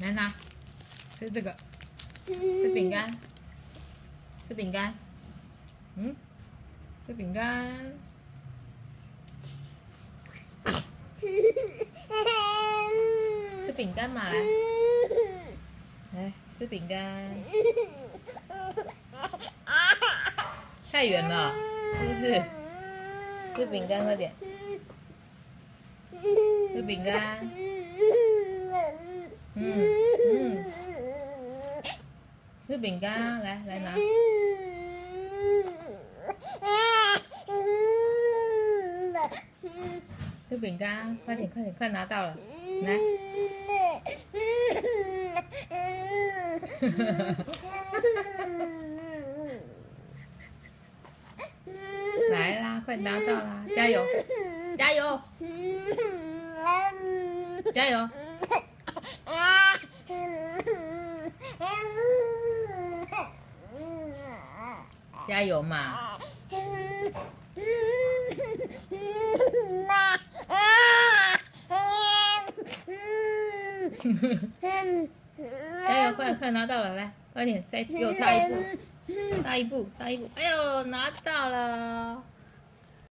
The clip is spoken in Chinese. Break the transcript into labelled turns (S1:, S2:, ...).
S1: 来拿，吃这个，吃饼干，吃饼干，嗯，吃饼干，吃饼干嘛来，来吃饼干，太远了，是不是？吃饼干快点，吃饼干，嗯嗯，吃饼干，来来拿，吃饼干，快点快点快拿到了，来，来啦，快拿到啦，加油，加油，加油，加油嘛！加油，快快拿到了，来，快点，再给我差一步，差一步，差一步，哎呦，拿到了！